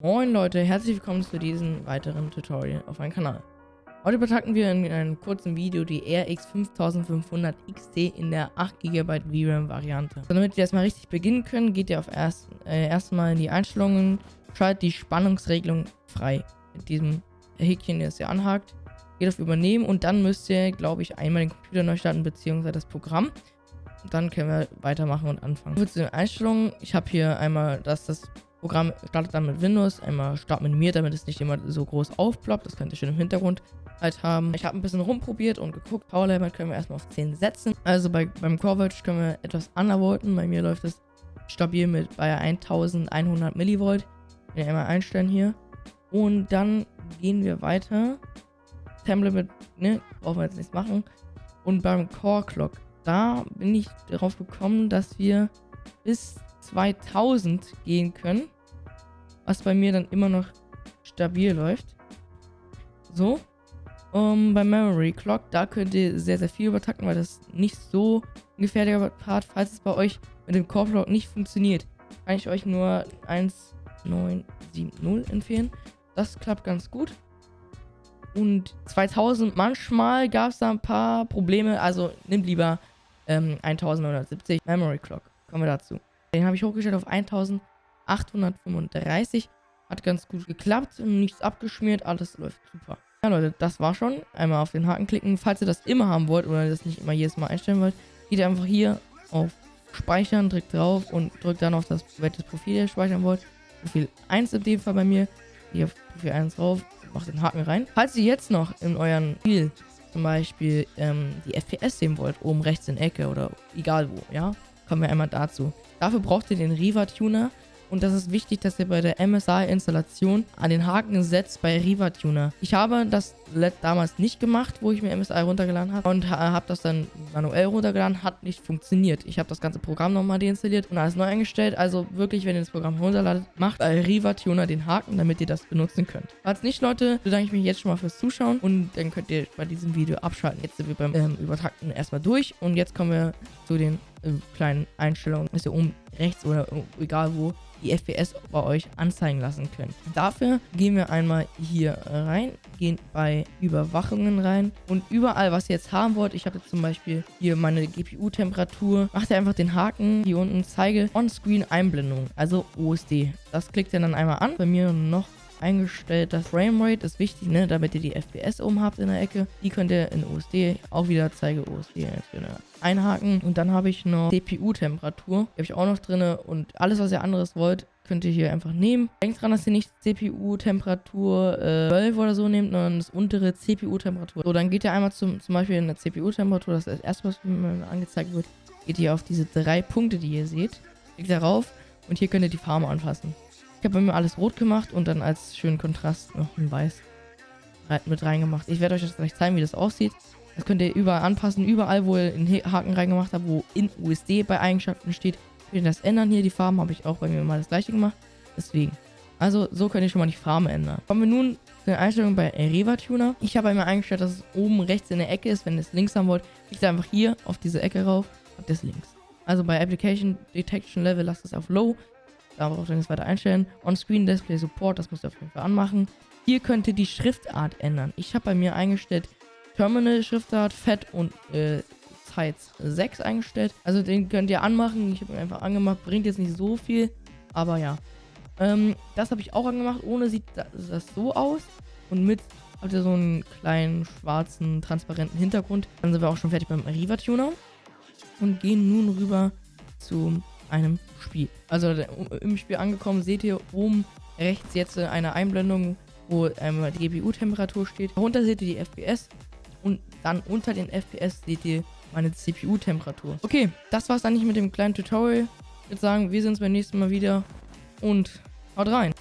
Moin Leute, herzlich willkommen zu diesem weiteren Tutorial auf meinem Kanal. Heute betrachten wir in einem kurzen Video die RX 5500 XT in der 8 GB VRAM Variante. So, damit wir erstmal richtig beginnen können, geht ihr auf erst, äh, erstmal in die Einstellungen, schaltet die Spannungsregelung frei. Mit diesem Häkchen, das ihr anhakt, geht auf Übernehmen und dann müsst ihr, glaube ich, einmal den Computer neu starten, beziehungsweise das Programm. Dann können wir weitermachen und anfangen. Zu den Einstellungen, ich habe hier einmal, dass das Programm startet dann mit Windows, einmal Start minimiert, damit es nicht immer so groß aufploppt. Das könnt ihr schön im Hintergrund halt haben. Ich habe ein bisschen rumprobiert und geguckt. Power Level können wir erstmal auf 10 setzen. Also bei, beim Coverage können wir etwas undervolten. Bei mir läuft es stabil mit bei 1100 Millivolt. Wenn wir einmal einstellen hier. Und dann gehen wir weiter. Template, ne, brauchen wir jetzt nichts machen. Und beim Core Clock, da bin ich darauf gekommen, dass wir bis 2000 gehen können. Was bei mir dann immer noch stabil läuft. So. Um, beim Memory Clock, da könnt ihr sehr, sehr viel übertakten, weil das nicht so ein gefährlicher Part, falls es bei euch mit dem Core Clock nicht funktioniert, kann ich euch nur 1970 empfehlen. Das klappt ganz gut. Und 2000, manchmal gab es da ein paar Probleme, also nimmt lieber ähm, 1970 Memory Clock. Kommen wir dazu. Den habe ich hochgestellt auf 1835. Hat ganz gut geklappt, nichts abgeschmiert, alles läuft super. Ja Leute, das war schon. Einmal auf den Haken klicken. Falls ihr das immer haben wollt oder das nicht immer jedes Mal einstellen wollt, geht ihr einfach hier auf Speichern, drückt drauf und drückt dann auf das, welches Profil ihr speichern wollt. Profil 1 in dem Fall bei mir. Hier auf Profil 1 drauf, macht den Haken rein. Falls ihr jetzt noch in euren Spiel zum Beispiel ähm, die FPS sehen wollt, oben rechts in der Ecke oder egal wo, ja, kommen wir einmal dazu. Dafür braucht ihr den Riva Tuner und das ist wichtig, dass ihr bei der MSI-Installation an den Haken setzt bei Riva Tuner. Ich habe das damals nicht gemacht, wo ich mir MSI runtergeladen habe und habe das dann manuell runtergeladen, hat nicht funktioniert. Ich habe das ganze Programm nochmal deinstalliert und alles neu eingestellt. Also wirklich, wenn ihr das Programm runterladet, macht bei Riva Tuner den Haken, damit ihr das benutzen könnt. Falls nicht, Leute, bedanke ich mich jetzt schon mal fürs Zuschauen und dann könnt ihr bei diesem Video abschalten. Jetzt sind wir beim ähm, Übertakten erstmal durch und jetzt kommen wir zu den äh, kleinen Einstellungen, dass ihr oben rechts oder egal wo die FPS bei euch anzeigen lassen könnt. Dafür gehen wir einmal hier rein, gehen bei Überwachungen rein und überall, was ihr jetzt haben wollt, ich habe jetzt zum Beispiel hier meine GPU-Temperatur, macht ihr einfach den Haken hier unten, zeige On-Screen-Einblendung, also OSD. Das klickt ihr dann einmal an. Bei mir noch eingestellt. Das Framerate ist wichtig, ne, damit ihr die FPS oben habt in der Ecke. Die könnt ihr in OSD auch wieder zeige OSD einhaken. Und dann habe ich noch CPU-Temperatur. Die habe ich auch noch drin. Und alles, was ihr anderes wollt, könnt ihr hier einfach nehmen. Denkt dran, dass ihr nicht CPU-Temperatur äh, 12 oder so nehmt, sondern das untere CPU-Temperatur. So, dann geht ihr einmal zum, zum Beispiel in der CPU-Temperatur, das ist das erste, was mir angezeigt wird, geht ihr auf diese drei Punkte, die ihr seht, klickt darauf und hier könnt ihr die Farbe anpassen. Ich habe bei mir alles rot gemacht und dann als schönen Kontrast noch ein weiß mit reingemacht. Ich werde euch das gleich zeigen, wie das aussieht. Das könnt ihr überall anpassen. Überall, wo ihr einen Haken reingemacht habt, wo in USD bei Eigenschaften steht, könnt ihr das ändern. Hier die Farben habe ich auch bei mir mal das gleiche gemacht. Deswegen. Also so könnt ihr schon mal die Farben ändern. Kommen wir nun zu den Einstellungen bei Reva Tuner. Ich habe einmal eingestellt, dass es oben rechts in der Ecke ist. Wenn ihr es links haben wollt, klickt einfach hier auf diese Ecke rauf. Habt ihr es links. Also bei Application Detection Level lasst es auf Low. Da braucht ihr nichts weiter einstellen. On-Screen Display Support, das müsst ihr auf jeden Fall anmachen. Hier könnt ihr die Schriftart ändern. Ich habe bei mir eingestellt Terminal Schriftart, Fett und äh, Size 6 eingestellt. Also den könnt ihr anmachen. Ich habe ihn einfach angemacht. Bringt jetzt nicht so viel, aber ja. Ähm, das habe ich auch angemacht. Ohne sieht das so aus. Und mit habt ihr so einen kleinen schwarzen, transparenten Hintergrund. Dann sind wir auch schon fertig beim Riva Tuner. Und gehen nun rüber zum einem Spiel. Also im Spiel angekommen, seht ihr oben rechts jetzt eine Einblendung, wo einmal die GPU-Temperatur steht. Darunter seht ihr die FPS und dann unter den FPS seht ihr meine CPU-Temperatur. Okay, das war's dann nicht mit dem kleinen Tutorial. Ich würde sagen, wir sehen uns beim nächsten Mal wieder und haut rein.